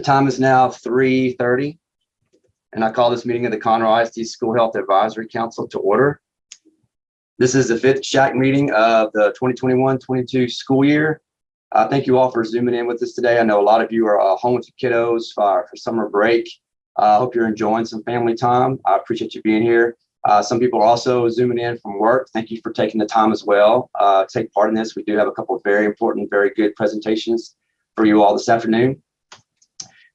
The time is now 3:30, and I call this meeting of the Conroe ISD School Health Advisory Council to order. This is the fifth SHAC meeting of the 2021-22 school year. Uh, Thank you all for zooming in with us today. I know a lot of you are uh, home with your kiddos for for summer break. I hope you're enjoying some family time. I appreciate you being here. Uh, some people are also zooming in from work. Thank you for taking the time as well. Uh, take part in this. We do have a couple of very important, very good presentations for you all this afternoon.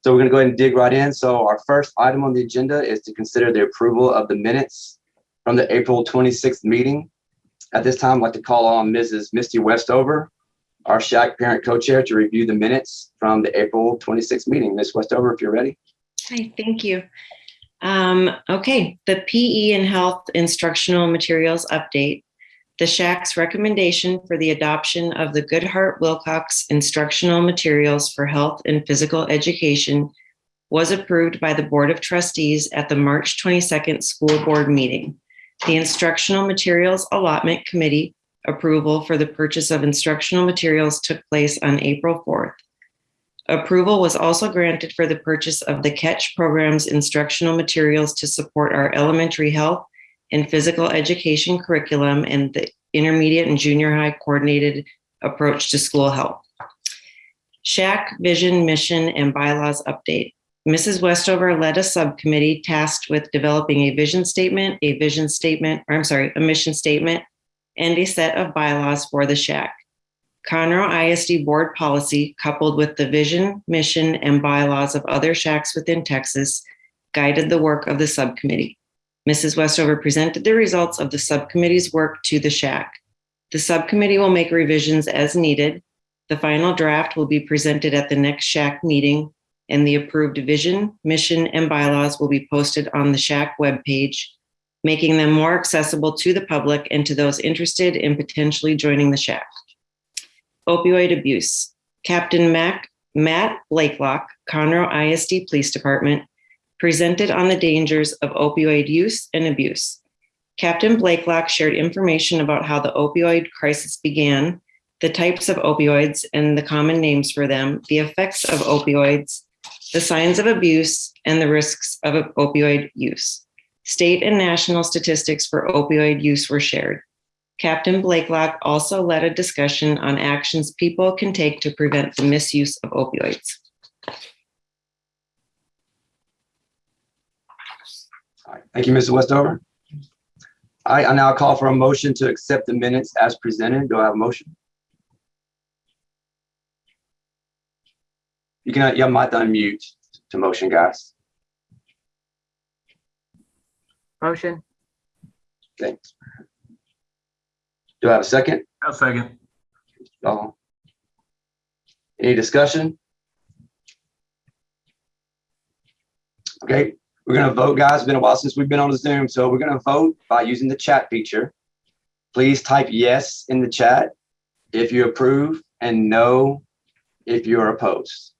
So we're going to go ahead and dig right in. So our first item on the agenda is to consider the approval of the minutes from the April 26th meeting. At this time, I'd like to call on Mrs. Misty Westover, our SHAC parent co-chair, to review the minutes from the April 26th meeting. Ms. Westover, if you're ready. Hi, thank you. Um, okay, the PE and health instructional materials update. The SHAC's recommendation for the adoption of the Goodheart-Willcox instructional materials for health and physical education was approved by the Board of Trustees at the March 22nd school board meeting. The instructional materials allotment committee approval for the purchase of instructional materials took place on April 4th. Approval was also granted for the purchase of the Catch program's instructional materials to support our elementary health and physical education curriculum and the intermediate and junior high coordinated approach to school health. SHAC vision, mission, and bylaws update. Mrs. Westover led a subcommittee tasked with developing a vision statement, a vision statement, or I'm sorry, a mission statement, and a set of bylaws for the SHAC. Conroe ISD board policy coupled with the vision, mission, and bylaws of other SHACs within Texas guided the work of the subcommittee. Mrs. Westover presented the results of the subcommittee's work to the SHAC. The subcommittee will make revisions as needed. The final draft will be presented at the next SHAC meeting and the approved vision, mission, and bylaws will be posted on the SHAC webpage, making them more accessible to the public and to those interested in potentially joining the SHAC opioid abuse. Captain Mac, Matt Blakelock, Conroe ISD Police Department, presented on the dangers of opioid use and abuse. Captain Blakelock shared information about how the opioid crisis began, the types of opioids and the common names for them, the effects of opioids, the signs of abuse, and the risks of opioid use. State and national statistics for opioid use were shared. Captain Blakelock also led a discussion on actions people can take to prevent the misuse of opioids. Right, Thank you, Mr. Westover. All right, I now call for a motion to accept the minutes as presented. Do I have a motion? You can, you might unmute to motion, guys. Motion, Thanks. Do I have a second? I'll second. No. Any discussion? Okay, we're gonna vote, guys. It's been a while since we've been on the Zoom, so we're gonna vote by using the chat feature. Please type yes in the chat if you approve and no if you're opposed.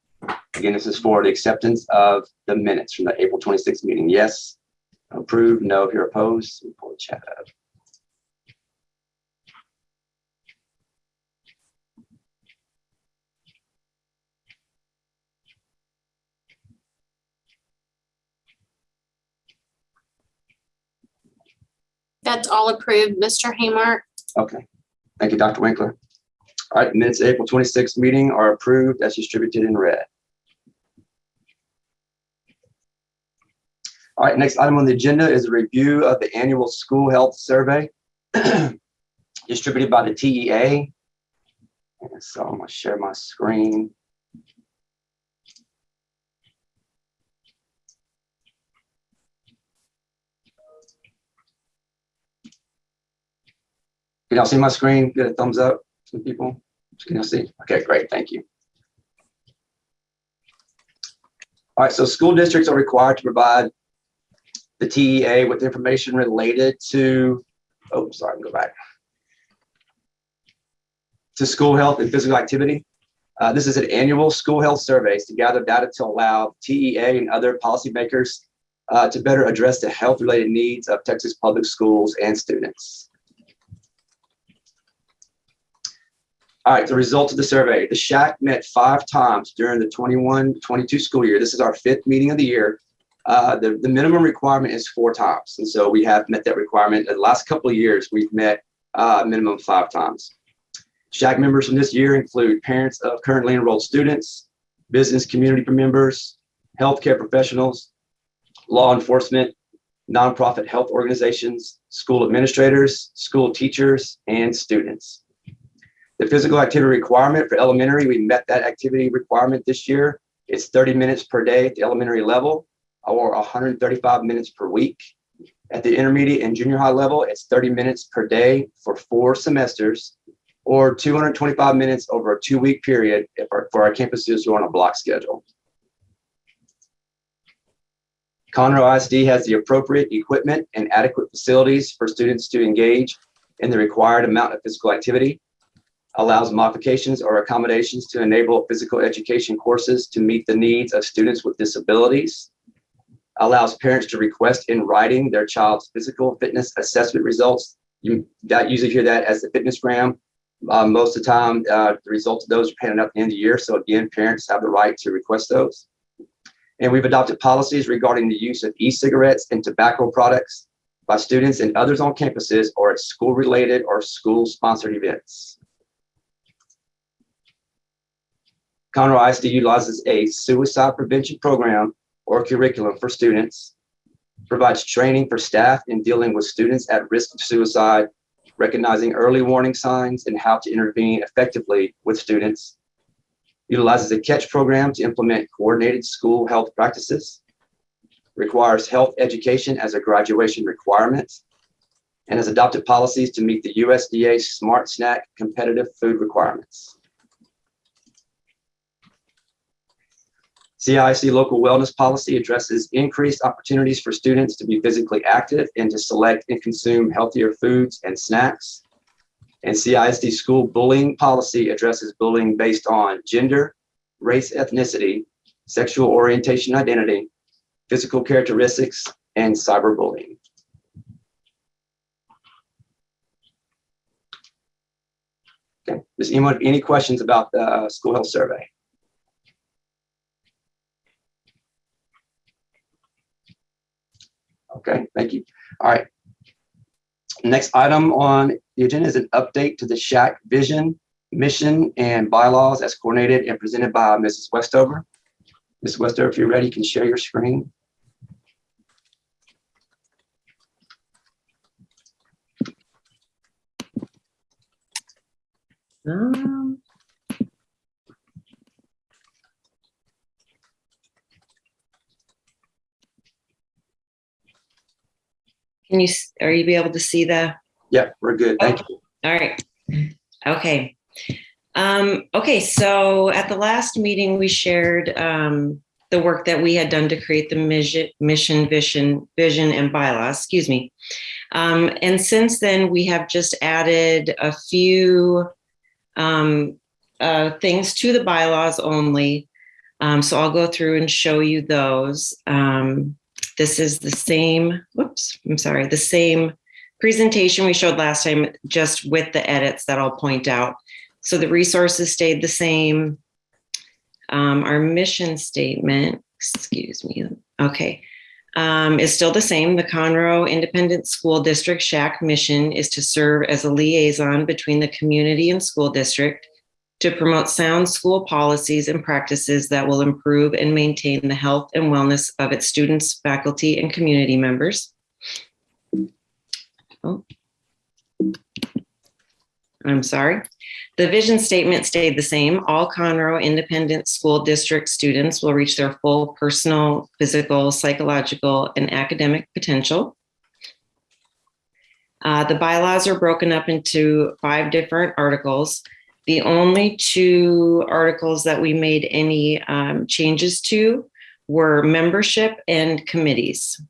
Again, this is for the acceptance of the minutes from the April 26th meeting. Yes, approve, no if you're opposed. Pull the chat up. That's all approved, Mr. Haymark. Okay, thank you, Dr. Winkler. All right, minutes April 26th meeting are approved as distributed in red. All right, next item on the agenda is a review of the annual school health survey distributed by the TEA. So I'm gonna share my screen. Can y'all see my screen? Get a thumbs up, some people. Can y'all see? Okay, great, thank you. All right, so school districts are required to provide the TEA with information related to, oh, sorry, go back. To school health and physical activity. Uh, this is an annual school health surveys to gather data to allow TEA and other policymakers uh, to better address the health related needs of Texas public schools and students. All right, the results of the survey. The SHAC met five times during the 21-22 school year. This is our fifth meeting of the year. Uh, the, the minimum requirement is four times. And so we have met that requirement. In the last couple of years, we've met uh, minimum five times. SHAC members from this year include parents of currently enrolled students, business community members, healthcare professionals, law enforcement, nonprofit health organizations, school administrators, school teachers, and students. The physical activity requirement for elementary, we met that activity requirement this year. It's 30 minutes per day at the elementary level or 135 minutes per week. At the intermediate and junior high level, it's 30 minutes per day for four semesters or 225 minutes over a two week period if our, for our campuses who are on a block schedule. Conroe ISD has the appropriate equipment and adequate facilities for students to engage in the required amount of physical activity, allows modifications or accommodations to enable physical education courses to meet the needs of students with disabilities, allows parents to request in writing their child's physical fitness assessment results. You that usually hear that as the FitnessGram. Uh, most of the time, uh, the results of those are handed out at the end of the year. So again, parents have the right to request those. And we've adopted policies regarding the use of e-cigarettes and tobacco products by students and others on campuses or at school-related or school-sponsored events. Conroe ISD utilizes a suicide prevention program or curriculum for students, provides training for staff in dealing with students at risk of suicide, recognizing early warning signs and how to intervene effectively with students, utilizes a catch program to implement coordinated school health practices, requires health education as a graduation requirement, and has adopted policies to meet the USDA Smart Snack competitive food requirements. CIC local wellness policy addresses increased opportunities for students to be physically active and to select and consume healthier foods and snacks. And CISD school bullying policy addresses bullying based on gender, race, ethnicity, sexual orientation, identity, physical characteristics, and cyberbullying. Okay, does anyone have any questions about the uh, school health survey? Okay, thank you. All right. Next item on the agenda is an update to the SHAC vision, mission, and bylaws as coordinated and presented by Mrs. Westover. Mrs. Westover, if you're ready, you can share your screen. Um, Can you, s- are you be able to see the? Yeah, we're good. Thank you. All right. Okay. Um, okay, so at the last meeting, we shared um, the work that we had done to create the mission, mission, vision, vision and bylaws, excuse me. Um, and since then, we have just added a few um, uh, things to the bylaws only. Um, so I'll go through and show you those. Um, this is the same, whoops, I'm sorry, the same presentation we showed last time, just with the edits that I'll point out. So the resources stayed the same. Um, our mission statement, excuse me, okay, um, is still the same. The Conroe Independent School District SHAC mission is to serve as a liaison between the community and school district to promote sound school policies and practices that will improve and maintain the health and wellness of its students, faculty, and community members. Oh. I'm sorry. The vision statement stayed the same. All Conroe Independent School District students will reach their full personal, physical, psychological, and academic potential. Uh, the bylaws are broken up into five different articles. The only two articles that we made any um, changes to were membership and committees.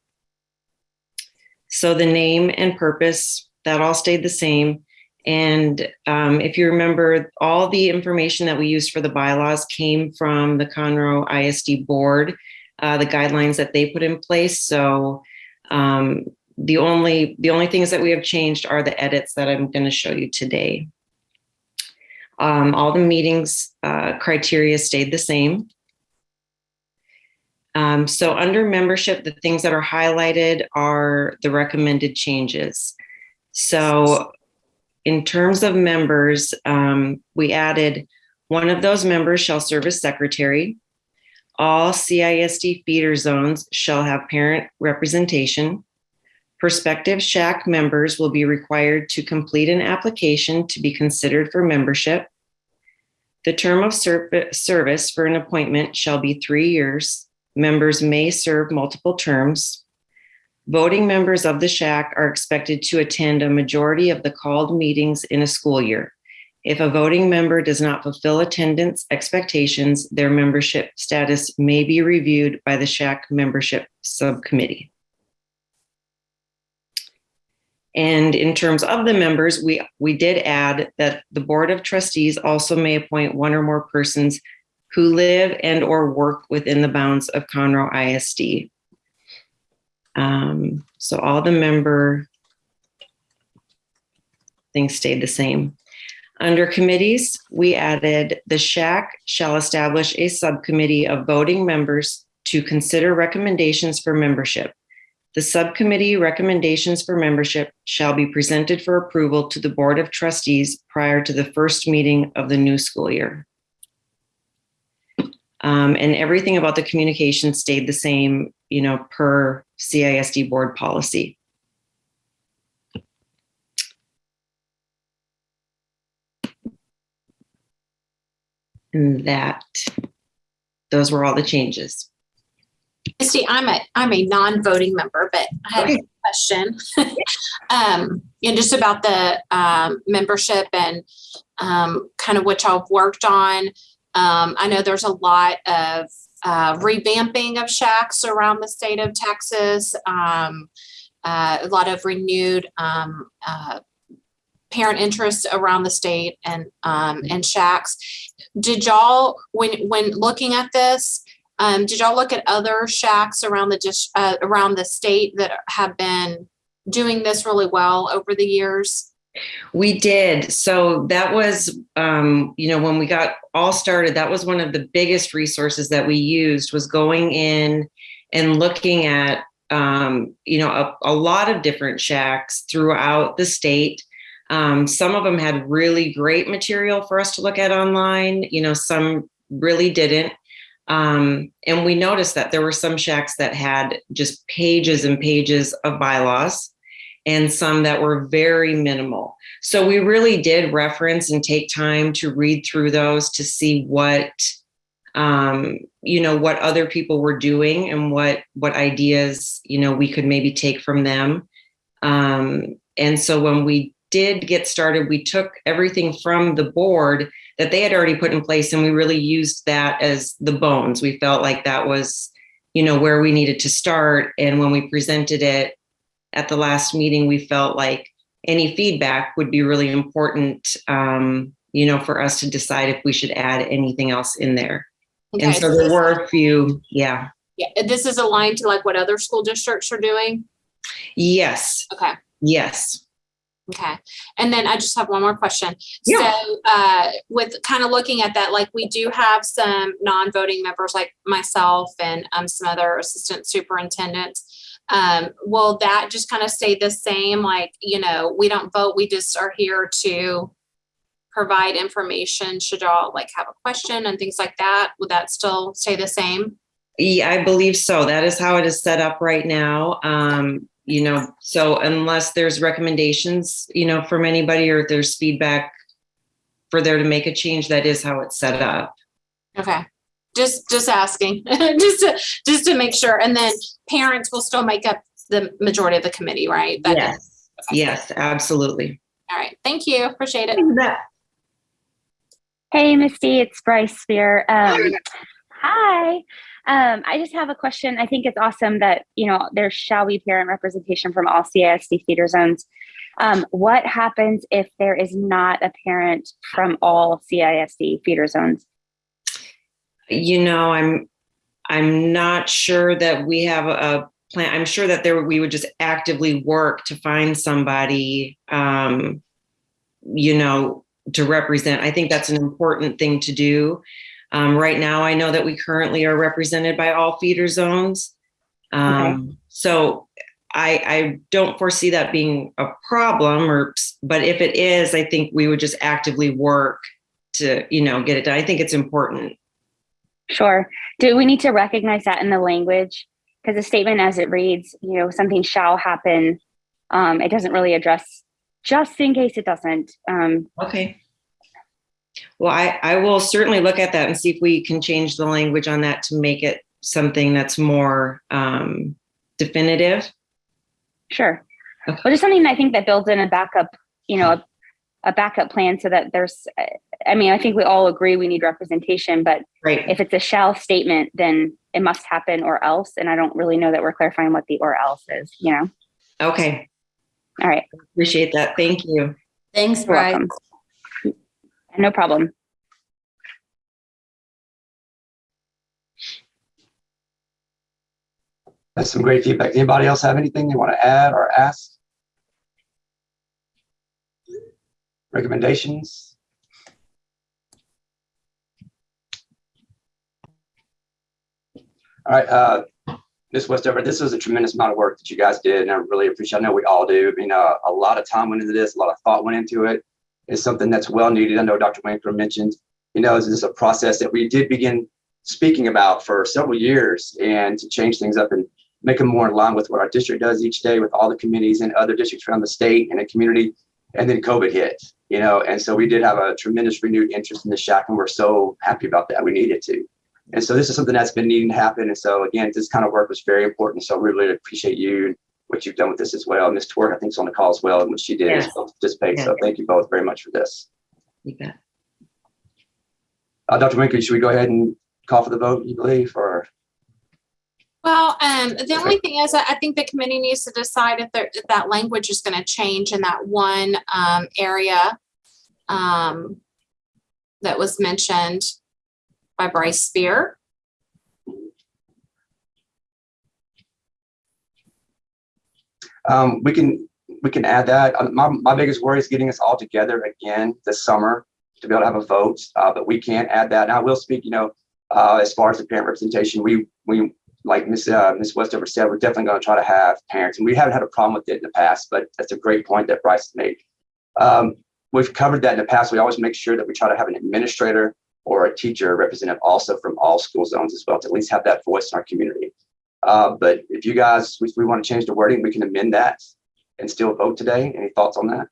So the name and purpose, that all stayed the same. And um, if you remember, all the information that we used for the bylaws came from the Conroe ISD board, uh, the guidelines that they put in place. So um, the only the only things that we have changed are the edits that I'm going to show you today. Um, all the meetings uh, criteria stayed the same. Um, so under membership, the things that are highlighted are the recommended changes. So in terms of members, um, we added one of those members shall serve as secretary. All CISD feeder zones shall have parent representation. Prospective SHAC members will be required to complete an application to be considered for membership. The term of service for an appointment shall be three years. Members may serve multiple terms. Voting members of the SHAC are expected to attend a majority of the called meetings in a school year. If a voting member does not fulfill attendance expectations, their membership status may be reviewed by the SHAC membership subcommittee. And in terms of the members, we, we did add that the Board of Trustees also may appoint one or more persons who live and or work within the bounds of Conroe ISD. Um, so all the member things stayed the same. Under committees, we added the SHAC shall establish a subcommittee of voting members to consider recommendations for membership. The subcommittee recommendations for membership shall be presented for approval to the Board of Trustees prior to the first meeting of the new school year. Um, and everything about the communication stayed the same, you know, per CISD board policy. And that, those were all the changes. Misty, I'm a, I'm a non-voting member, but I have a question. Um, and just about the, um, membership and, um, kind of what y'all worked on. Um, I know there's a lot of, uh, revamping of SHACs around the state of Texas. Um, uh, a lot of renewed, um, uh, parent interest around the state and, um, and SHACs. Did y'all, when, when looking at this, um, did y'all look at other SHACs around the dis- uh, around the state that have been doing this really well over the years? We did. So that was, um, you know, when we got all started, that was one of the biggest resources that we used was going in and looking at, um, you know, a, a lot of different SHACs throughout the state. Um, some of them had really great material for us to look at online. You know, some really didn't. Um, and we noticed that there were some SHACs that had just pages and pages of bylaws and some that were very minimal. So we really did reference and take time to read through those to see what um, you know what other people were doing and what what ideas you know we could maybe take from them. Um, and so when we did get started, we took everything from the board that they had already put in place and we really used that as the bones. We felt like that was you know where we needed to start and when we presented it at the last meeting, we felt like any feedback would be really important, um, you know, for us to decide if we should add anything else in there. And Okay, so there were a few, yeah. Yeah, this is aligned to like what other school districts are doing? Yes, Okay. yes. Okay, and then I just have one more question. Yeah. So, uh, with kind of looking at that, like we do have some non-voting members like myself and, um, some other assistant superintendents. Um, will that just kind of stay the same? Like, you know, we don't vote, we just are here to provide information. Should y'all like have a question and things like that? Would that still stay the same? Yeah, I believe so. That is how it is set up right now. Um, you know, so unless there's recommendations, you know, from anybody or if there's feedback for there to make a change, that is how it's set up. Okay, just, just asking, just to, just to make sure. And then parents will still make up the majority of the committee, right? That- Yes, yes, absolutely. All right, thank you, appreciate it. Hey, Misty, it's Bryce Spear. Um, hi. Um, I just have a question. I think it's awesome that, you know, there shall be parent representation from all CISD feeder zones. Um, what happens if there is not a parent from all CISD feeder zones? You know, I'm, I'm not sure that we have a plan. I'm sure that there, we would just actively work to find somebody, um, you know, to represent. I think that's an important thing to do. Um, right now, I know that we currently are represented by all feeder zones. Um, so I, I don't foresee that being a problem or, but if it is, I think we would just actively work to, you know, get it done. I think it's important. Sure. Do we need to recognize that in the language? Because the statement as it reads, you know, something shall happen. Um, it doesn't really address, just in case it doesn't. Um, Okay. Well, I, I will certainly look at that and see if we can change the language on that to make it something that's more um, definitive. sure. Okay. But just something I think that builds in a backup, you know, a, a backup plan so that there's, I mean, I think we all agree we need representation, but Right. if it's a shall statement, then it must happen or else. And I don't really know that we're clarifying what the or else is, you know? Okay. All right. Appreciate that. Thank you. Thanks, You're Bryce. No problem. That's some great feedback. Anybody else have anything they want to add or ask? Recommendations? All right, uh, Ms. Westover, this was a tremendous amount of work that you guys did, and I really appreciate, I know we all do. I mean, uh, a lot of time went into this, a lot of thought went into it. It's something that's well needed. I know Dr. Winkler mentioned, you know, this is a process that we did begin speaking about for several years and to change things up and make them more in line with what our district does each day with all the communities and other districts around the state and the community. And then COVID hit, you know, and so we did have a tremendous renewed interest in the SHAC and we're so happy about that. We needed to. And so this is something that's been needing to happen. And so again, this kind of work was very important. So we really appreciate you and what you've done with this as well. Ms. Twerk, I think, is on the call as well and what she did as Yes. well to participate. So thank you both very much for this. You bet. Uh, Dr. Winkler, should we go ahead and call for the vote, you believe, or? Well, um, the only thing is, I I think the committee needs to decide if there, if that language is gonna change in that one, um, area. Um, that was mentioned by Bryce Spear. Um, we can, we can add that. Uh, My, my biggest worry is getting us all together again this summer to be able to have a vote, uh, but we can't add that. Now, I will speak, you know, uh, as far as the parent representation, we, we, like Ms. Uh, Ms. Westover said, we're definitely going to try to have parents, and we haven't had a problem with it in the past, but that's a great point that Bryce made. Um, we've covered that in the past. We always make sure that we try to have an administrator or a teacher represented also from all school zones as well, to at least have that voice in our community. Uh, but if you guys, we, we want to change the wording, we can amend that and still vote today. Any thoughts on that?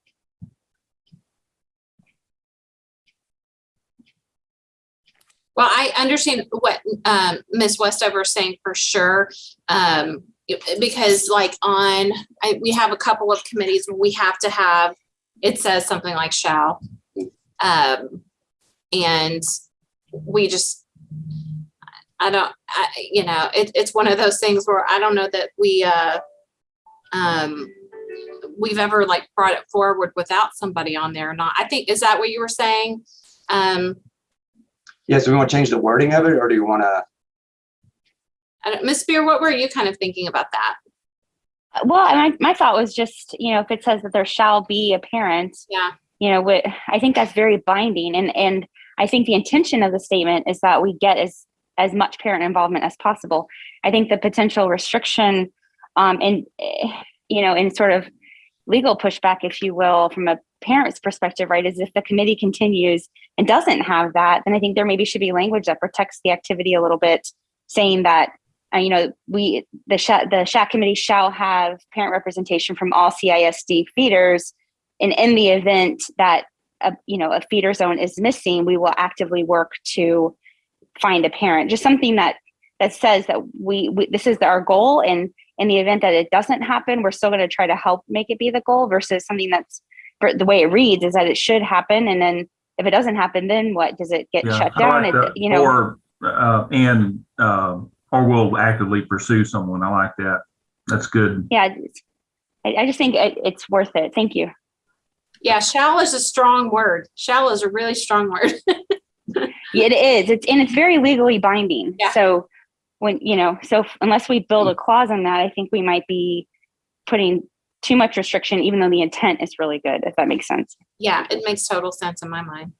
Well, I understand what, um, Ms. Westover is saying for sure. Um, because like on, I, we have a couple of committees where we have to have, it says something like shall. Um, and we just, I don't, I, you know, it, it's one of those things where I don't know that we, uh, um, we've ever like brought it forward without somebody on there or not. I think, is that what you were saying? Um, Yeah, so we want to change the wording of it, or do you want to? Miss don't- Spear, what were you kind of thinking about that? Well, my, my thought was just, you know, if it says that there shall be a parent, Yeah. you know, what, I think that's very binding. And, and I think the intention of the statement is that we get as, as much parent involvement as possible. I think the potential restriction, um, and, you know, in sort of legal pushback, if you will, from a parent's perspective, right, is if the committee continues and doesn't have that, then I think there maybe should be language that protects the activity a little bit, saying that, uh, you know, we, the SHAC, the SHAC committee shall have parent representation from all CISD feeders. And in the event that, a, you know, a feeder zone is missing, we will actively work to find a parent, just something that, that says that we, we this is our goal. And in the event that it doesn't happen, we're still going to try to help make it be the goal versus something that's, for the way it reads is that it should happen. And then if it doesn't happen, then what? Does it get Yeah, shut down? like It- you know, Or, uh, and, um, or will actively pursue someone. I like that. That's good. yeah, I, I just think it, it's worth it. Thank you. Yeah, shall is a strong word. Shall is a really strong word. Yeah, It is. It's and it's very legally binding. Yeah. So when you know, so unless we build a mm. clause on that, I think we might be putting too much restriction, even though the intent is really good, if that makes sense. Yeah, it makes total sense in my mind.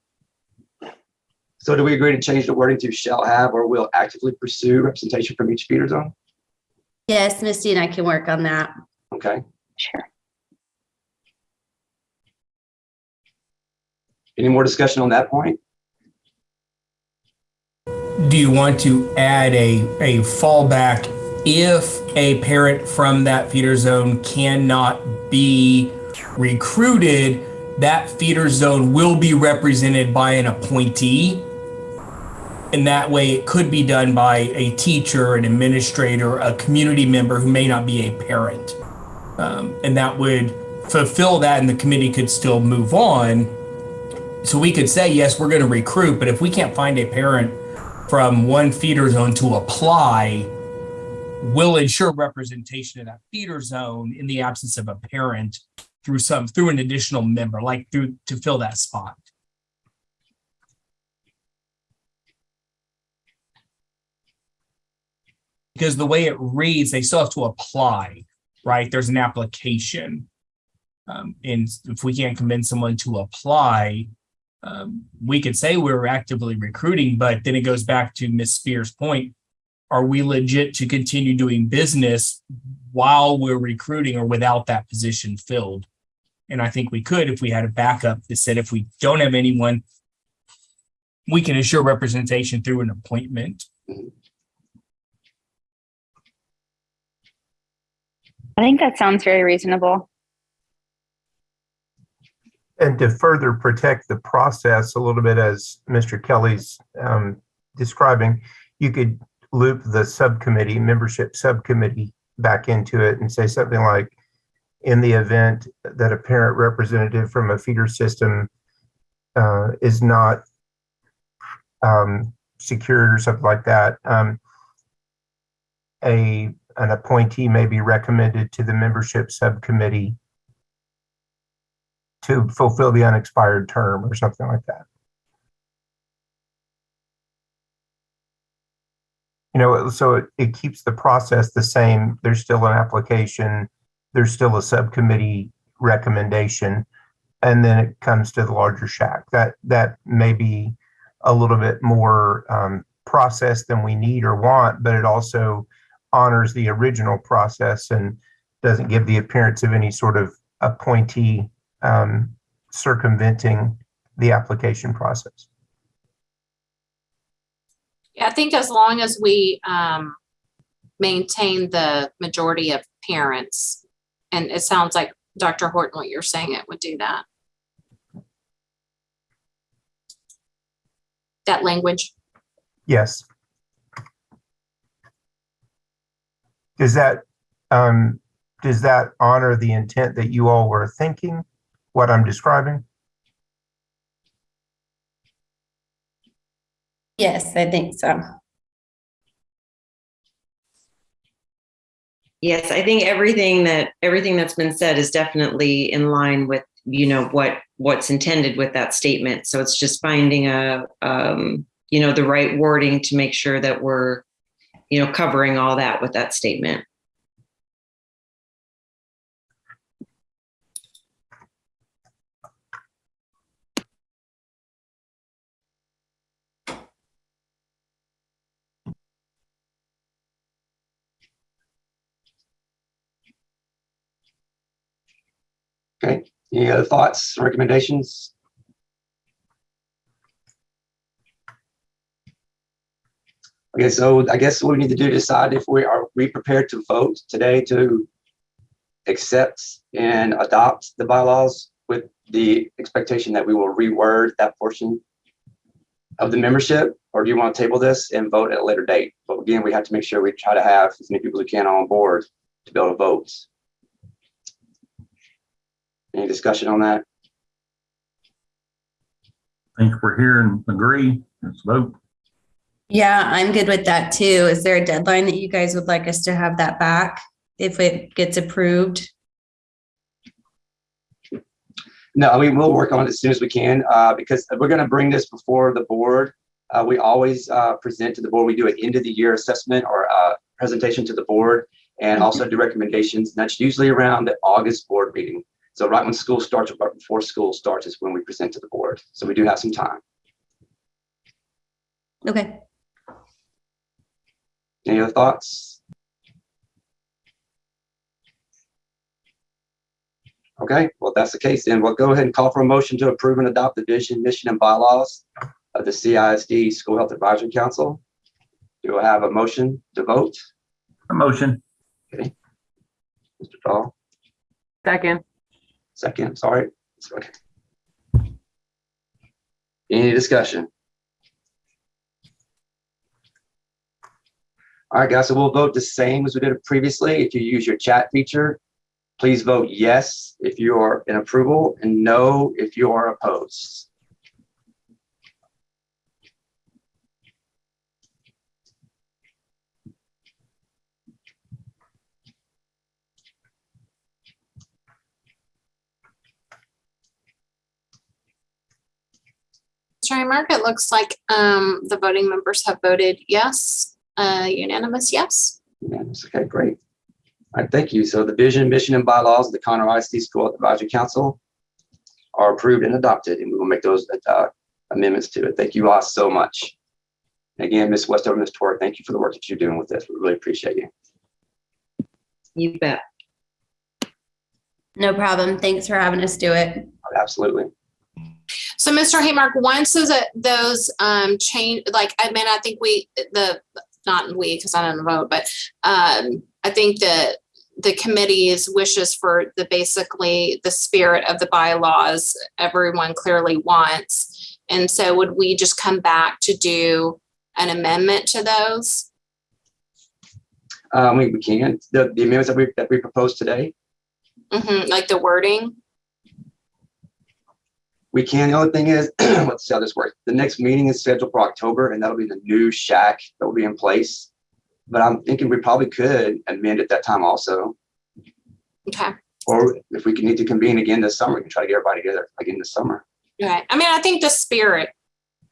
So do we agree to change the wording to shall have or will actively pursue representation from each feeder zone? Yes, Misty and I can work on that. Okay, Sure. any more discussion on that point? Do you want to add a, a fallback if a parent from that feeder zone cannot be recruited? That feeder zone will be represented by an appointee. And that way it could be done by a teacher, an administrator, a community member who may not be a parent. Um, and that would fulfill that and the committee could still move on. So we could say, yes, we're going to recruit, but if we can't find a parent from one feeder zone to apply will ensure representation in that feeder zone in the absence of a parent through some through an additional member like through to fill that spot. Because the way it reads they still have to apply right? There's an application. Um, and if we can't convince someone to apply um, we could say we're actively recruiting, but then it goes back to Ms. Spears' point. Are we legit to continue doing business while we're recruiting or without that position filled? And I think we could if we had a backup that said if we don't have anyone, we can assure representation through an appointment. I think that sounds very reasonable. And to further protect the process a little bit, as Mr. Kelly's um, describing, you could loop the subcommittee, membership subcommittee back into it and say something like, in the event that a parent representative from a feeder system uh, is not um, secured or something like that, um, a, an appointee may be recommended to the membership subcommittee to fulfill the unexpired term or something like that. You know, so it, it keeps the process the same. There's still an application, there's still a subcommittee recommendation, and then it comes to the larger SHAC. That that may be a little bit more um, process than we need or want, but it also honors the original process and doesn't give the appearance of any sort of appointee um, circumventing the application process. Yeah, I think as long as we um, maintain the majority of parents, and it sounds like Dr. Horton, what you're saying, it would do that. That language. Yes. Does that, um, does that honor the intent that you all were thinking, what I'm describing? Yes, I think so. Yes, I think everything that, everything that's been said is definitely in line with, you know, what, what's intended with that statement. So it's just finding a, um, you know, the right wording to make sure that we're, you know, covering all that with that statement. Okay, any other thoughts, recommendations? Okay, so I guess what we need to do to decide if we are we prepared to vote today to accept and adopt the bylaws with the expectation that we will reword that portion of the membership, or do you want to table this and vote at a later date? But again, we have to make sure we try to have as many people as we can on board to be able to vote. Any discussion on that? I think we're here and agree. Let's vote. Yeah, I'm good with that too. Is there a deadline that you guys would like us to have that back if it gets approved? No, I mean, we'll work on it as soon as we can, uh, because we're gonna bring this before the board. Uh, we always, uh, present to the board, we do an end of the year assessment or, uh, presentation to the board. and also do recommendations. And that's usually around the August board meeting. So right when school starts, or right before school starts is when we present to the board. So we do have some time. Okay. Any other thoughts? Okay, well, if that's the case, then we'll go ahead and call for a motion to approve and adopt the vision, mission, and bylaws of the CISD School Health Advisory Council. Do I have a motion to vote? A motion. Okay. Mr. Dahl, Second. Second, sorry. Okay. Any discussion? All right, guys, so we'll vote the same as we did previously. If you use your chat feature, please vote yes if you are in approval and no if you are opposed. Mr. Mark, it looks like um, the voting members have voted yes, uh, unanimous yes. Unanimous. Okay, great. All right, thank you. So the vision, mission, and bylaws of the Conroe ISD School Advisory Council are approved and adopted, and we will make those uh, amendments to it. Thank you all so much. Again, Ms. Westover, Ms. Torre, thank you for the work that you're doing with this. We really appreciate you. You bet. No problem. Thanks for having us do it. Absolutely. So, Mr. Haymark, once those, uh, those um, change, like, I mean, I think we, the, not we, because I didn't vote, but um, I think that the committee's wishes for the basically the spirit of the bylaws, everyone clearly wants. And so would we just come back to do an amendment to those? Um, we, we can, the, the amendments that we, that we proposed today, Mhm, like the wording? We can. The only thing is, let's see how this works. The next meeting is scheduled for October, and that'll be the new SHAC that will be in place. But I'm thinking we probably could amend at that time also. Okay. Or if we can need to convene again this summer, we can try to get everybody together again this summer. Right. I mean, I think the spirit,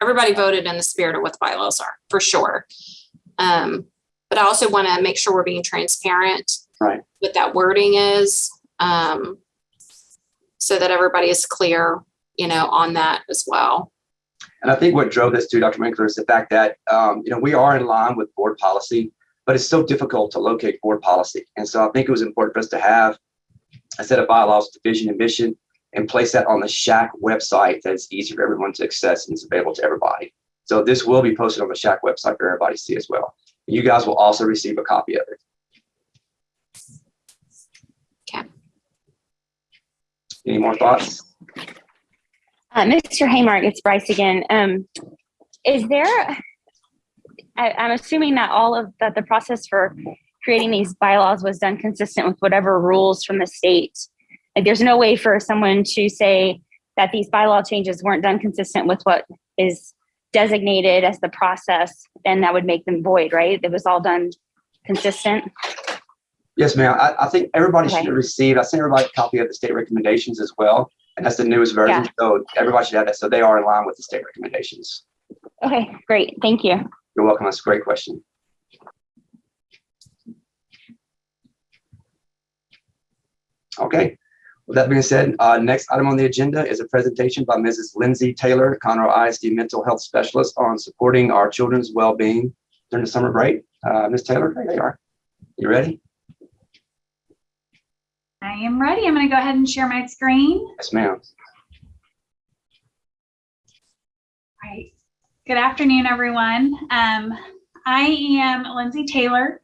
everybody voted in the spirit of what the bylaws are, for sure. Um, but I also want to make sure we're being transparent. Right. What that wording is, um, so that everybody is clear, you know, on that as well. And I think what drove this to Dr. Winkler is the fact that, um, you know, we are in line with board policy, but it's so difficult to locate board policy. And so I think it was important for us to have a set of bylaws, division and mission, and place that on the SHAC website that's easy for everyone to access and is available to everybody. So this will be posted on the SHAC website for everybody to see as well. You guys will also receive a copy of it. Okay. Any more thoughts? Uh, Mr. Haymark, it's Bryce again. Um, is there, I, I'm assuming that all of, that the process for creating these bylaws was done consistent with whatever rules from the state. Like, there's no way for someone to say that these bylaw changes weren't done consistent with what is designated as the process, then that would make them void, right? It was all done consistent. Yes, ma'am. I, I think everybody should Okay. have received, I sent everybody a copy of the state recommendations as well. And that's the newest version. Yeah. So everybody should have that. So they are in line with the state recommendations. Okay, great. Thank you. You're welcome. That's a great question. Okay. With that being said, uh, next item on the agenda is a presentation by Mrs. Lindsay Taylor, Conroe ISD Mental Health Specialist on supporting our children's well-being during the summer break. Uh, Ms. Taylor, there you are. You ready? I am ready. I'm going to go ahead and share my screen. Yes, ma'am. All right. Good afternoon, everyone. Um, I am Lindsay Taylor,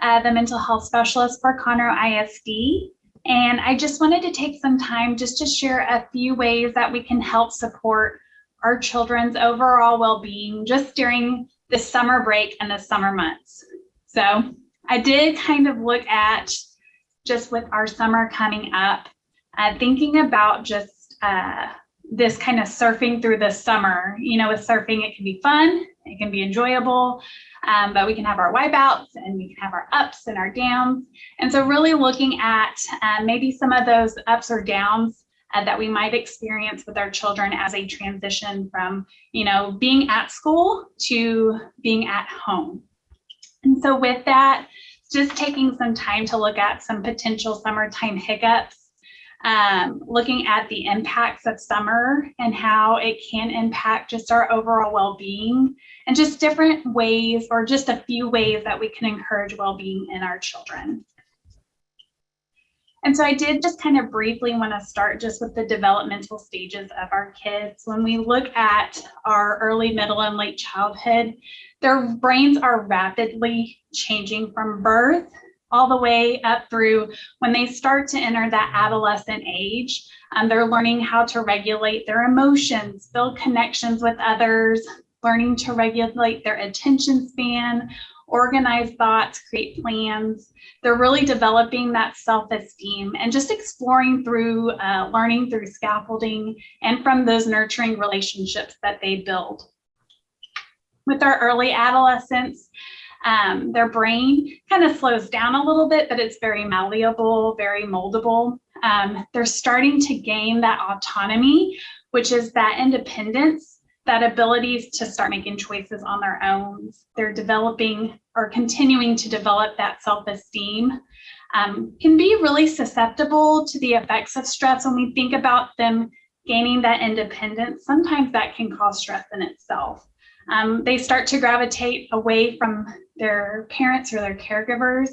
uh, the mental health specialist for Conroe ISD. And I just wanted to take some time just to share a few ways that we can help support our children's overall well-being just during the summer break and the summer months. So I did kind of look at just with our summer coming up, uh, thinking about just uh, this kind of surfing through the summer. You know, with surfing, it can be fun, it can be enjoyable, um, but we can have our wipeouts and we can have our ups and our downs. And so, really looking at uh, maybe some of those ups or downs uh, that we might experience with our children as a transition from, you know, being at school to being at home. And so, with that, just taking some time to look at some potential summertime hiccups, um, looking at the impacts of summer and how it can impact just our overall well-being and just different ways or just a few ways that we can encourage well-being in our children. And so I did just kind of briefly want to start just with the developmental stages of our kids. When we look at our early, middle, and late childhood, their brains are rapidly changing from birth all the way up through when they start to enter that adolescent age. Um, they're learning how to regulate their emotions, build connections with others, learning to regulate their attention span, organize thoughts, create plans. They're really developing that self-esteem and just exploring through uh, learning through scaffolding and from those nurturing relationships that they build. With our early adolescents, um, their brain kind of slows down a little bit, but it's very malleable, very moldable. Um, they're starting to gain that autonomy, which is that independence, that abilities to start making choices on their own. They're developing or continuing to develop that self-esteem. Um, can be really susceptible to the effects of stress when we think about them gaining that independence. Sometimes that can cause stress in itself. Um, they start to gravitate away from their parents or their caregivers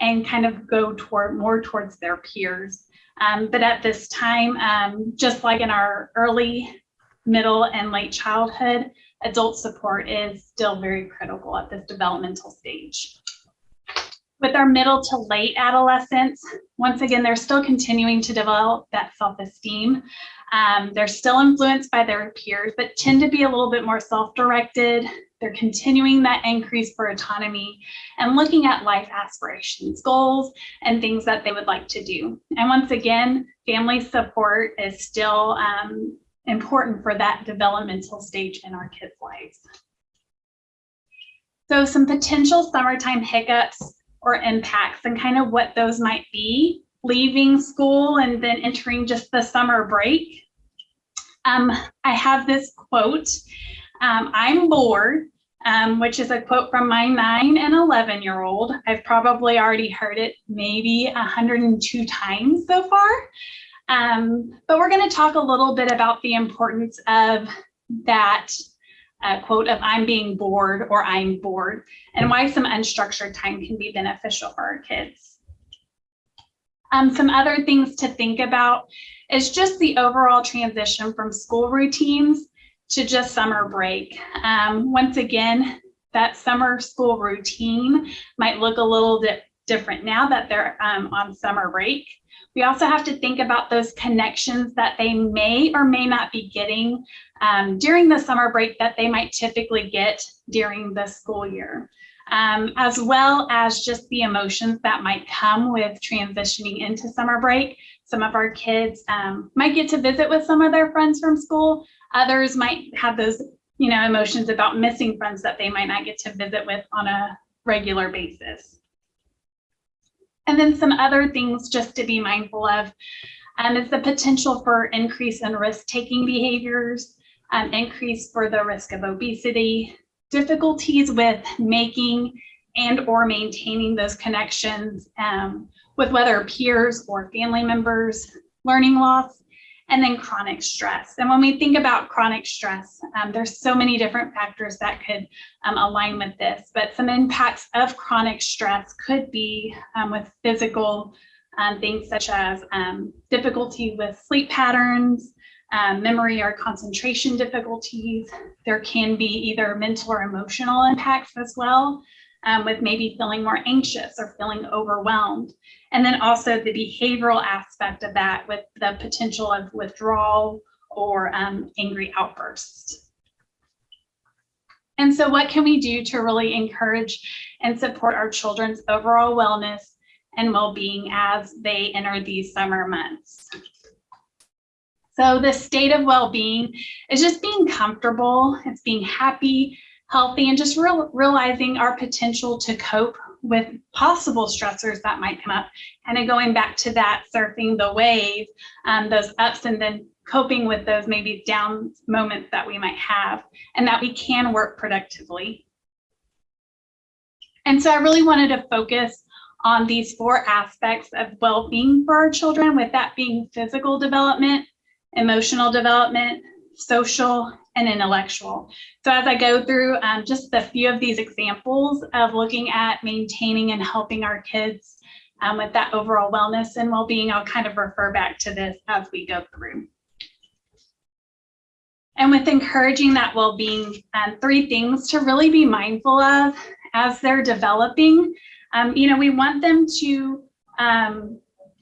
and kind of go toward more towards their peers. Um, but at this time, um, just like in our early, middle, and late childhood, adult support is still very critical at this developmental stage. With our middle to late adolescents, once again, they're still continuing to develop that self-esteem. Um, they're still influenced by their peers, but tend to be a little bit more self-directed. They're continuing that increase for autonomy and looking at life aspirations, goals, and things that they would like to do. And once again, family support is still um, important for that developmental stage in our kids' lives. So some potential summertime hiccups or impacts and kind of what those might be leaving school and then entering just the summer break. Um, I have this quote, um, I'm bored, um, which is a quote from my nine and 11 year old. I've probably already heard it maybe 102 times so far. Um, but we're going to talk a little bit about the importance of that uh, quote of I'm being bored or I'm bored and why some unstructured time can be beneficial for our kids. Um, some other things to think about is just the overall transition from school routines to just summer break. Um, once again, that summer school routine might look a little bit different now that they're um, on summer break. We also have to think about those connections that they may or may not be getting um, during the summer break that they might typically get during the school year, um, as well as just the emotions that might come with transitioning into summer break. Some of our kids um, might get to visit with some of their friends from school. Others might have those you know, emotions about missing friends that they might not get to visit with on a regular basis. And then some other things just to be mindful of um, is the potential for increase in risk-taking behaviors, um, increase for the risk of obesity, difficulties with making and or maintaining those connections um, with whether peers or family members, learning loss, and then chronic stress. And when we think about chronic stress, um, there's so many different factors that could um, align with this, but some impacts of chronic stress could be um, with physical um, things such as um, difficulty with sleep patterns, um, memory or concentration difficulties. There can be either mental or emotional impacts as well, with maybe feeling more anxious or feeling overwhelmed. And then also the behavioral aspect of that with the potential of withdrawal or um, angry outbursts. And so what can we do to really encourage and support our children's overall wellness and well-being as they enter these summer months? So the state of well-being is just being comfortable, it's being happy, healthy, and just real, realizing our potential to cope with possible stressors that might come up. And then going back to that surfing the wave, um, those ups and then coping with those maybe down moments that we might have and that we can work productively. And so I really wanted to focus on these four aspects of well-being for our children, with that being physical development, emotional development, social, and intellectual. So as I go through um, just a few of these examples of looking at maintaining and helping our kids um, with that overall wellness and well-being, I'll kind of refer back to this as we go through. And with encouraging that well-being, um, three things to really be mindful of as they're developing. Um, you know, we want them to um,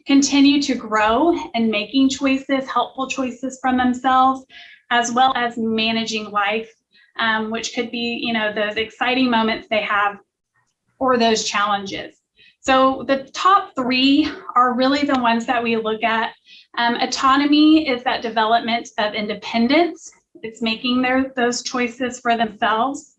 continue to grow and making choices, helpful choices from themselves, as well as managing life, um, which could be, you know, those exciting moments they have or those challenges. So the top three are really the ones that we look at. Um, autonomy is that development of independence. It's making their those choices for themselves.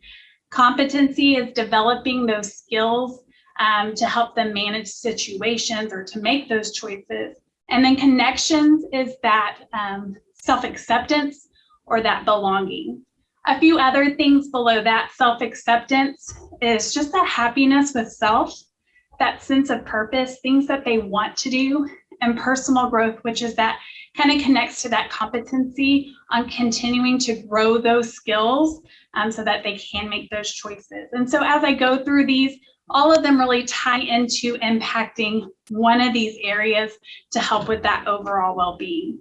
Competency is developing those skills um, to help them manage situations or to make those choices. And then connections is that um, self-acceptance or that belonging. A few other things below that self-acceptance is just that happiness with self, that sense of purpose, things that they want to do, and personal growth, which is that kind of connects to that competency on continuing to grow those skills um, so that they can make those choices. And so as I go through these, all of them really tie into impacting one of these areas to help with that overall well-being.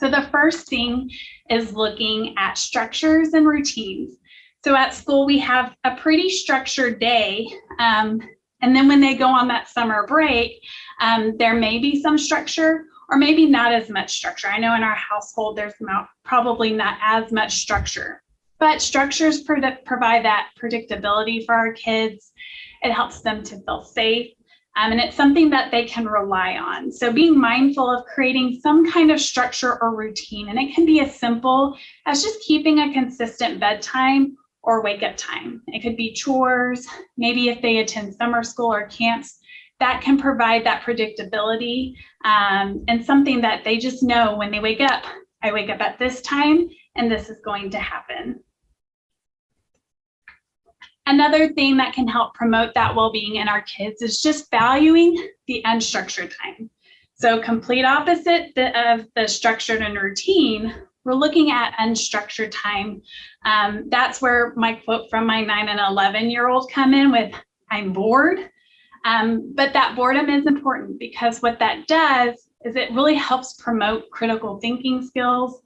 So the first thing is looking at structures and routines. So at school, we have a pretty structured day. Um, and then when they go on that summer break, um, there may be some structure or maybe not as much structure. I know in our household, there's not, probably not as much structure, but structures provide that predictability for our kids. It helps them to feel safe. Um, and it's something that they can rely on. So being mindful of creating some kind of structure or routine, and it can be as simple as just keeping a consistent bedtime or wake up time. It could be chores, maybe if they attend summer school or camps, that can provide that predictability um, and something that they just know when they wake up, I wake up at this time and this is going to happen. Another thing that can help promote that well-being in our kids is just valuing the unstructured time. So complete opposite of the structured and routine, we're looking at unstructured time. Um, that's where my quote from my nine and 11 year old come in with, I'm bored. Um, but that boredom is important because what that does is it really helps promote critical thinking skills,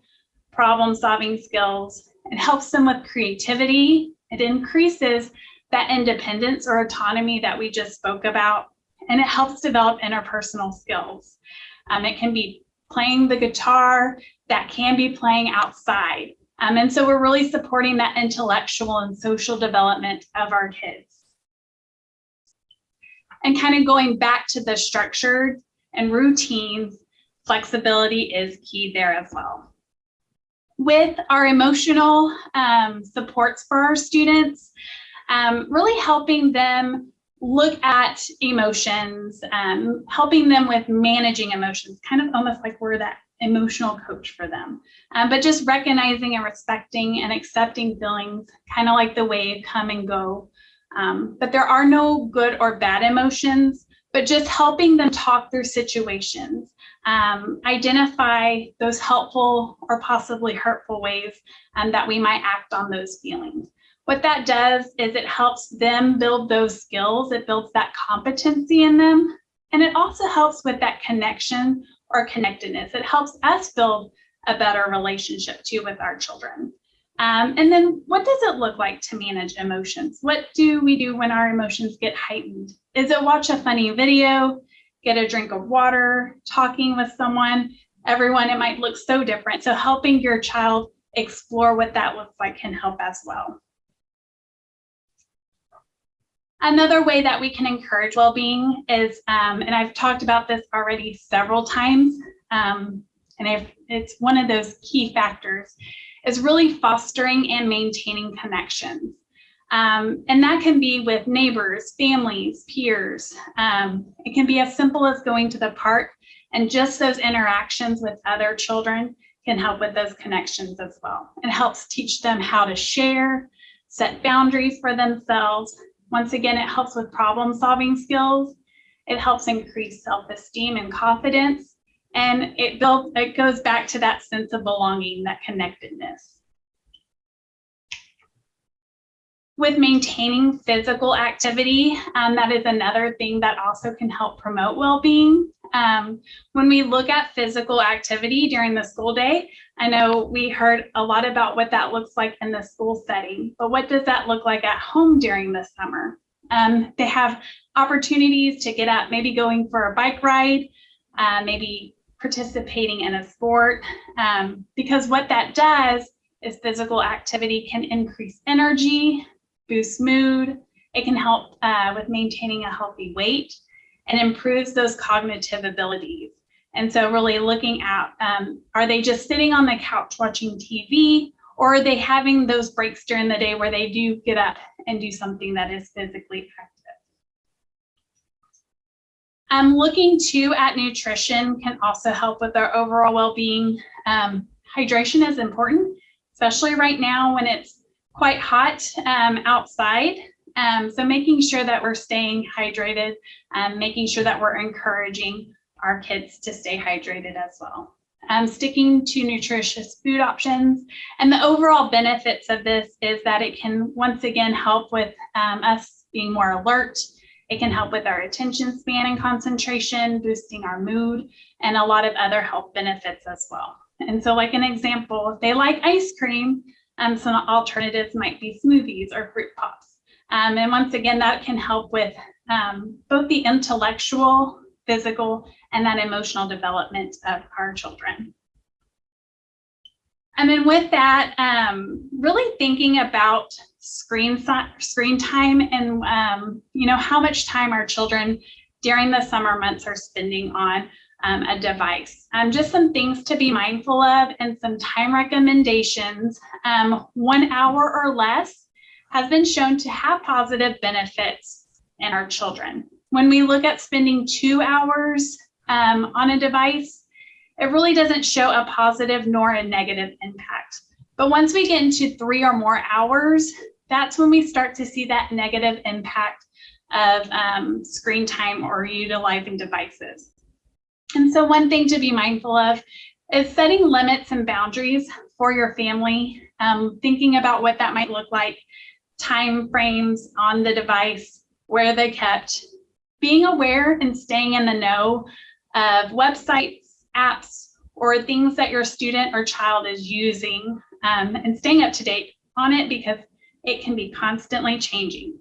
problem solving skills. It helps them with creativity. It increases that independence or autonomy that we just spoke about, and it helps develop interpersonal skills. Um, it can be playing the guitar, that can be playing outside. Um, and so we're really supporting that intellectual and social development of our kids and kind of going back to the structured and routines, flexibility is key there as well. With our emotional um, supports for our students, um, really helping them look at emotions, um, helping them with managing emotions, kind of almost like we're that emotional coach for them. Um, but just recognizing and respecting and accepting feelings, kind of like the wave come and go um, but there are no good or bad emotions, but just helping them talk through situations, um, identify those helpful or possibly hurtful ways um, that we might act on those feelings. What that does is it helps them build those skills. It builds that competency in them. And it also helps with that connection or connectedness. It helps us build a better relationship too with our children. Um, and then what does it look like to manage emotions? What do we do when our emotions get heightened? Is it watch a funny video, get a drink of water, talking with someone? Everyone, it might look so different. So helping your child explore what that looks like can help as well. Another way that we can encourage well-being is, um, and I've talked about this already several times, um, and I've, it's one of those key factors, is really fostering and maintaining connections. Um, and that can be with neighbors, families, peers. Um, it can be as simple as going to the park and just those interactions with other children can help with those connections as well. It helps teach them how to share, set boundaries for themselves, Once again, it helps with problem solving skills. It helps increase self-esteem and confidence. And it builds, it goes back to that sense of belonging, that connectedness. With maintaining physical activity, um, that is another thing that also can help promote well-being. Um, when we look at physical activity during the school day, I know we heard a lot about what that looks like in the school setting, but what does that look like at home during the summer? Um, they have opportunities to get up, maybe going for a bike ride, uh, maybe participating in a sport, um, because what that does is physical activity can increase energy, boost mood, it can help uh, with maintaining a healthy weight, and improves those cognitive abilities. And so really looking at, um, are they just sitting on the couch watching TV or are they having those breaks during the day where they do get up and do something that is physically active? Um, looking too at nutrition can also help with our overall well-being. Um, hydration is important, especially right now when it's quite hot um, outside. Um, so making sure that we're staying hydrated, um, making sure that we're encouraging our kids to stay hydrated as well. Um, sticking to nutritious food options. And the overall benefits of this is that it can once again help with um, us being more alert. It can help with our attention span and concentration, boosting our mood, and a lot of other health benefits as well. And so like an example, if they like ice cream, um, some alternatives might be smoothies or fruit pops. Um, and once again, that can help with um, both the intellectual, physical, and that emotional development of our children. And then with that, um, really thinking about screen, screen time and, um, you know, how much time our children during the summer months are spending on um, a device. Um, just some things to be mindful of and some time recommendations. Um, one hour or less has been shown to have positive benefits in our children. When we look at spending two hours um, on a device, it really doesn't show a positive nor a negative impact. But once we get into three or more hours, that's when we start to see that negative impact of um, screen time or utilizing devices. And so one thing to be mindful of is setting limits and boundaries for your family, um, thinking about what that might look like, time frames on the device, where they kept, being aware and staying in the know of websites, apps, or things that your student or child is using um, and staying up to date on it because it can be constantly changing.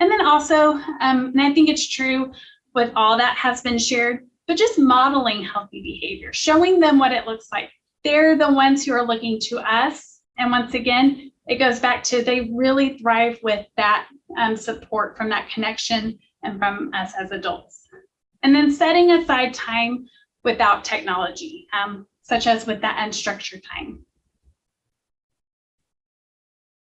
And then also, um, and I think it's true with all that has been shared, but just modeling healthy behavior, showing them what it looks like. They're the ones who are looking to us. And once again, it goes back to they really thrive with that um, support from that connection and from us as adults. And then setting aside time without technology, um, such as with that unstructured time.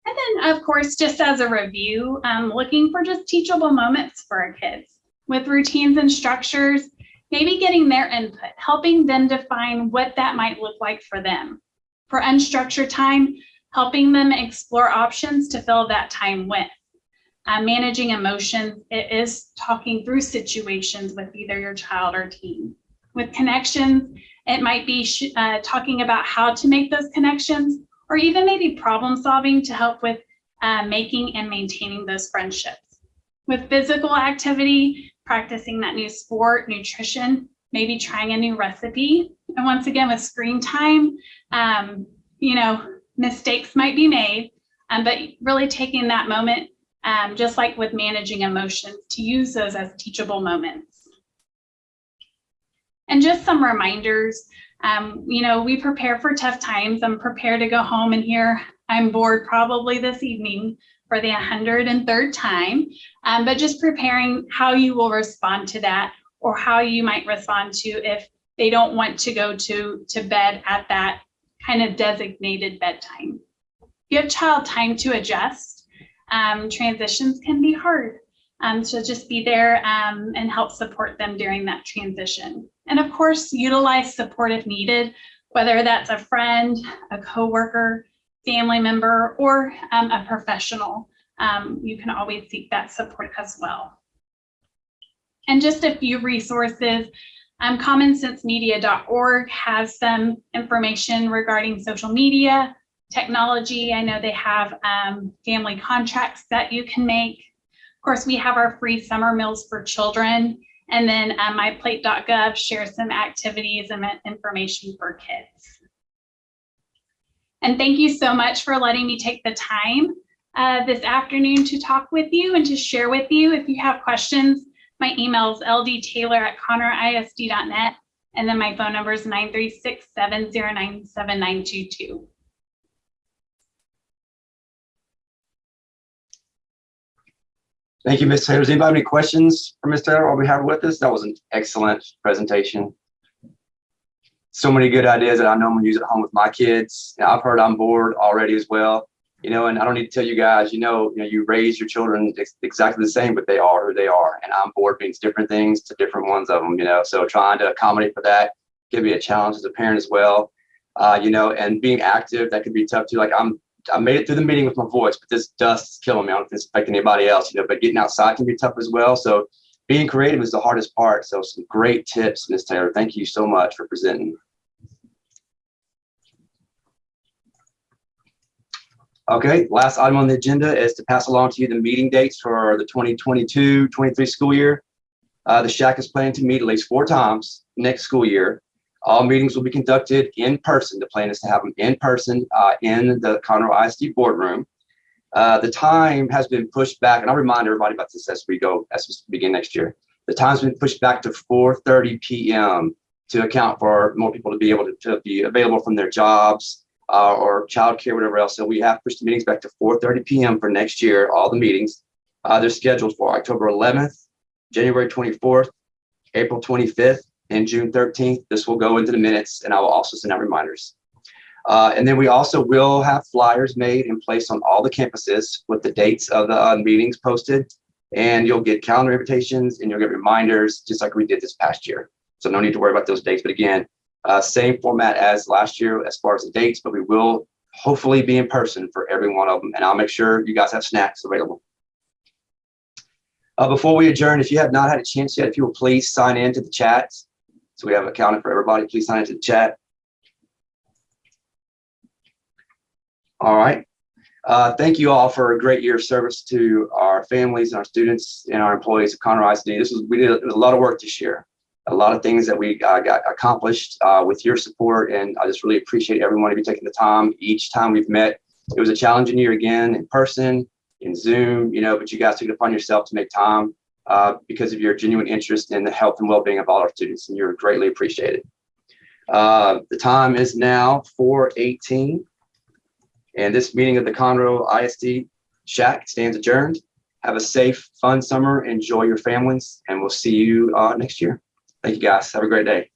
And then, of course, just as a review, um, looking for just teachable moments for our kids with routines and structures, maybe getting their input, helping them define what that might look like for them. For unstructured time, helping them explore options to fill that time with. Uh, managing emotions, it is talking through situations with either your child or teen. With connections, it might be uh, talking about how to make those connections or even maybe problem solving to help with uh, making and maintaining those friendships. With physical activity, practicing that new sport, nutrition, maybe trying a new recipe. And once again, with screen time, um, you know, mistakes might be made, um, but really taking that moment, um, just like with managing emotions, to use those as teachable moments. And just some reminders, um, you know, we prepare for tough times. I'm prepared to go home and hear I'm bored probably this evening for the 103rd time, um, but just preparing how you will respond to that or how you might respond to if they don't want to go to, to bed at that kind of designated bedtime. Give child time to adjust. Um, transitions can be hard. Um, so just be there um, and help support them during that transition. And of course, utilize support if needed, whether that's a friend, a coworker, family member, or um, a professional. um, you can always seek that support as well. And just a few resources. Um, commonsensemedia.org has some information regarding social media, technology. I know they have um, family contracts that you can make. Of course, we have our free summer meals for children. And then uh, myplate.gov shares some activities and information for kids. And thank you so much for letting me take the time uh, this afternoon to talk with you and to share with you. If you have questions, my email is ldtaylor at conroeisd.net. And then my phone number is 936 709 7922. Thank you, Ms. Taylor. Does anybody have any questions for Ms. Taylor while we have with us? That was an excellent presentation. So many good ideas that I know I'm gonna use at home with my kids. I've heard I'm bored already as well. You know, and I don't need to tell you guys, you know, you know, you raise your children ex- exactly the same, but they are who they are. And I'm bored means different things to different ones of them, you know. So trying to accommodate for that can be a challenge as a parent as well. Uh, you know, and being active, that could be tough too. Like I'm I made it through the meeting with my voice, but this dust is killing me. I don't if it's affecting anybody else, you know, but getting outside can be tough as well. So being creative is the hardest part. So some great tips, Ms. Taylor. Thank you so much for presenting. Okay, last item on the agenda is to pass along to you the meeting dates for the 2022-23 school year. Uh, the SHAC is planning to meet at least four times next school year. All meetings will be conducted in person. The plan is to have them in person uh, in the Conroe ISD boardroom. Uh, the time has been pushed back, and I'll remind everybody about this as we go, as we begin next year. The time's been pushed back to 4:30 p.m. to account for more people to be able to, to be available from their jobs uh, or childcare, whatever else. So we have pushed the meetings back to 4:30 p.m. for next year. All the meetings uh, they're scheduled for October 11th, January 24th, April 25th, and June 13th. This will go into the minutes and I will also send out reminders. Uh, and then we also will have flyers made and placed on all the campuses with the dates of the uh, meetings posted. And you'll get calendar invitations and you'll get reminders just like we did this past year. So no need to worry about those dates. But again, uh, same format as last year as far as the dates, but we will hopefully be in person for every one of them. And I'll make sure you guys have snacks available. Uh, before we adjourn, if you have not had a chance yet, if you will please sign in to the chat. So we have accounted for everybody. Please sign into the chat. All right. Uh, thank you all for a great year of service to our families and our students and our employees at Conroe ISD. This was we did a, a lot of work this year, a lot of things that we uh, got accomplished uh, with your support, and I just really appreciate everyone of you taking the time. Each time we've met, it was a challenging year again in person, in Zoom, you know, but you guys took it upon yourself to make time uh, because of your genuine interest in the health and well-being of all our students, and you're greatly appreciated. Uh, the time is now 4:18. And this meeting of the Conroe ISD SHAC stands adjourned. Have a safe, fun summer. Enjoy your families, and we'll see you uh, next year. Thank you, guys. Have a great day.